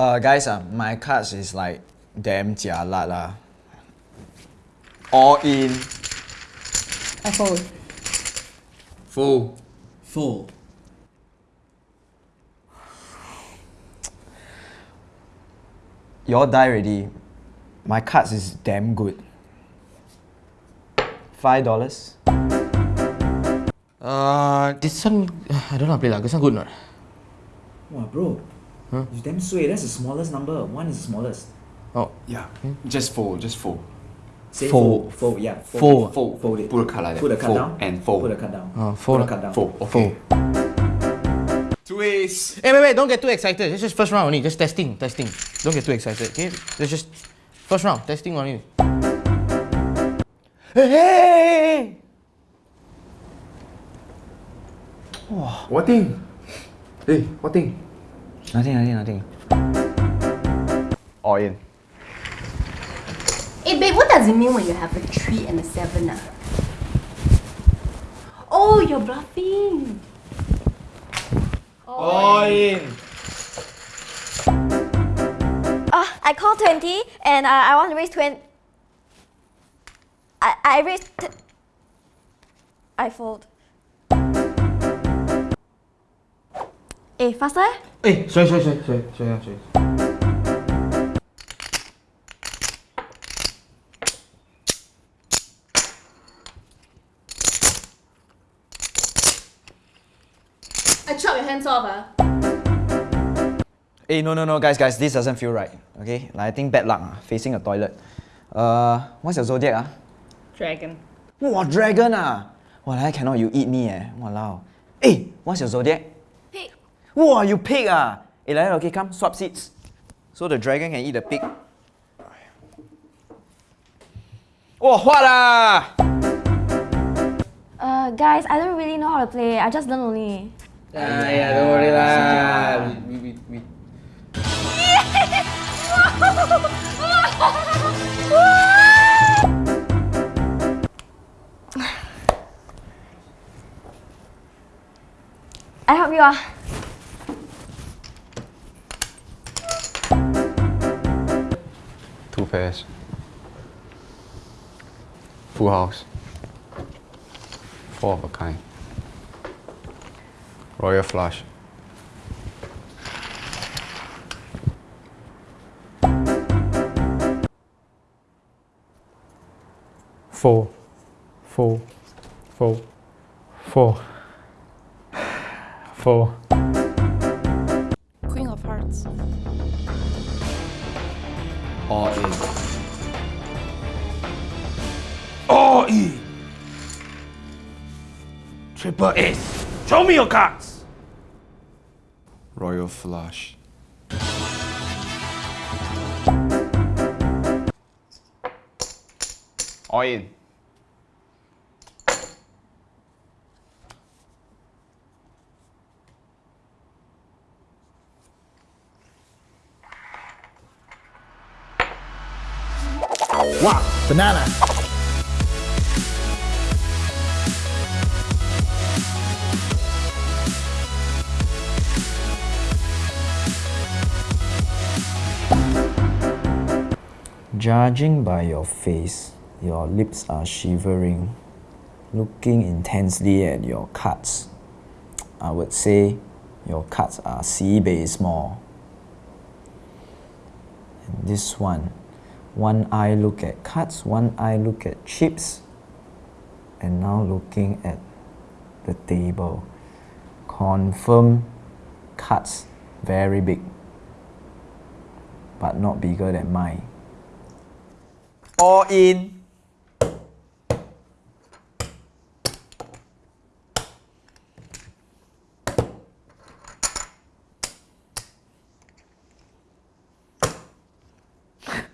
Uh, guys, uh, my cards is like damn jialat lah. All in. I fold. Full. Full. Y'all die already. My cards is damn good. Five dollars. Uh, this one, I don't know how to play lah. This one good or not? Wow, bro. It's damn sway. That's the smallest number. One is the smallest. Oh, Yeah. Just fold, just fold. Say Fold. fold. Fold, yeah. Fold. Fold. Fold it. Put a card like that. Put the card fold down. And fold. Put the card down. Uh, fold. Put the card down. Fold. Okay. Two ace. Hey, wait, wait, don't get too excited. It's just first round only. Just testing, testing. Don't get too excited, okay? It's just first round, testing only. Hey, hey, hey, hey. What thing? Hey, what thing? Nothing, nothing, nothing. All in. Hey babe, what does it mean when you have a 3 and a 7 ah? Oh, you're bluffing. All in. Uh, I call 20 and uh, I want to raise 20. I, I raised. I fold. Eh, faster? eh? Hey, sorry, sorry, sorry, sorry, sorry, sorry. I chop your hands off ah. Hey, no, no, no, guys, guys, this doesn't feel right. Okay, like I think bad luck. ah, facing a toilet. Uh, what's your zodiac? Ah, Dragon. wow, dragon ah. Walao, cannot you eat me eh. Walao. Hey, what's your zodiac? Pig. Wow, you pig ah. Hey, like okay, come swap seats. So the dragon can eat the pig. Oh, what ah? Uh, guys, I don't really know how to play. I just learn only. Ah, yeah, don't worry lah. We, we, we, we. I help you ah. Pairs. Full house. Four of a kind. Royal flush. four, four, four, four, four. All in. All in. Triple S. Show me your cards. Royal flush. All in. Wow, banana. Judging by your face, your lips are shivering. Looking intensely at your cards, I would say your cards are sibei small. And this one, one eye look at cards, one eye look at chips, and now looking at the table. Confirm cards very big, but not bigger than mine. All in.